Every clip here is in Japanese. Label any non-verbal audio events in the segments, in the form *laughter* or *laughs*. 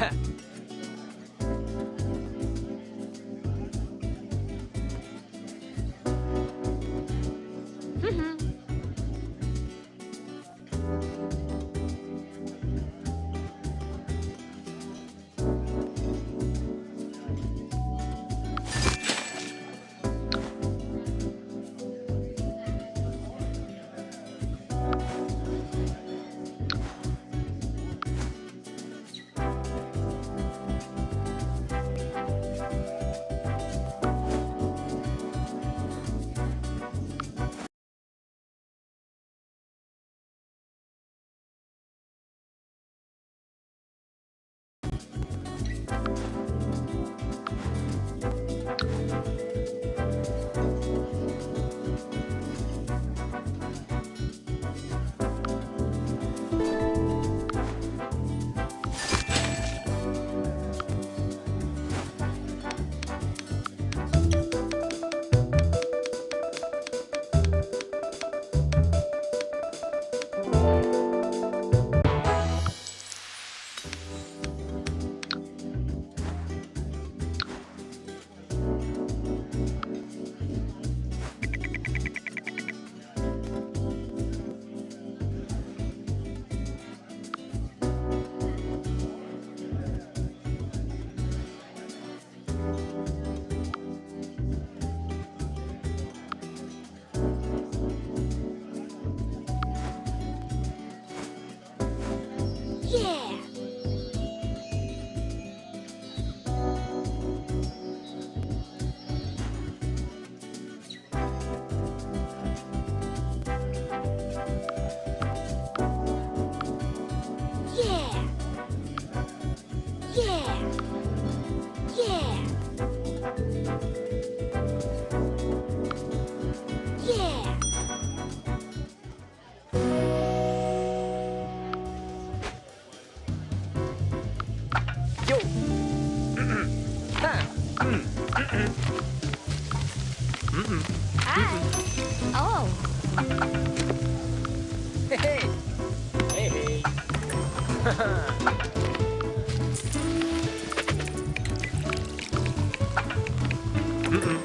Ha! *laughs* Thank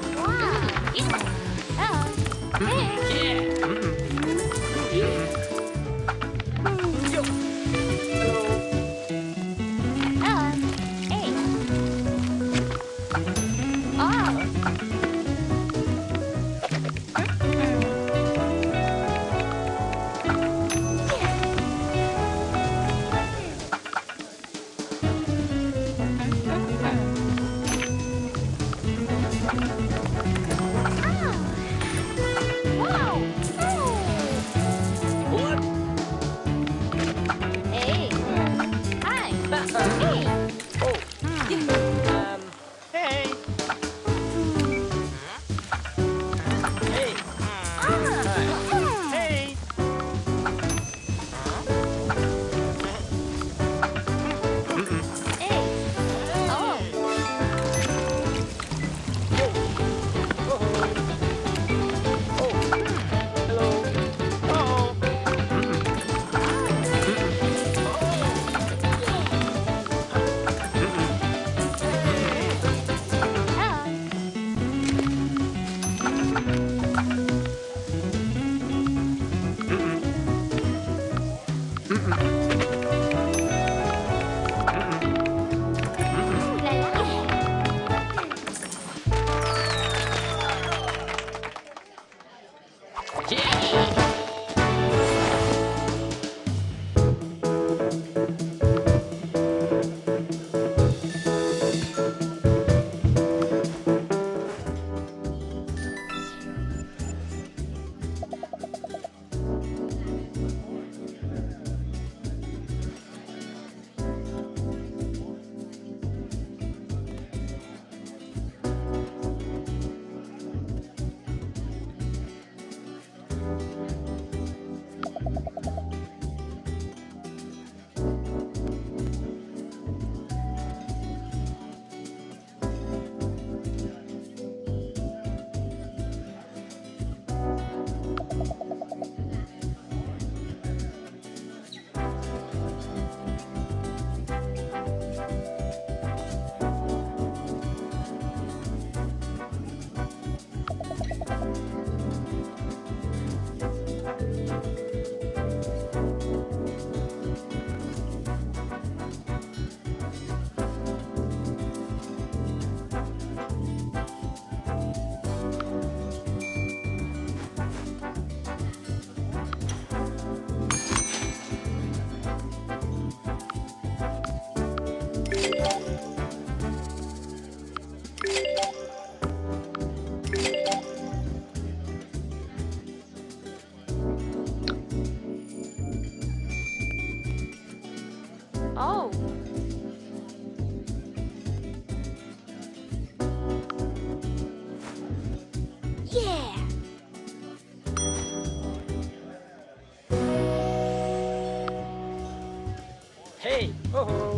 Oh.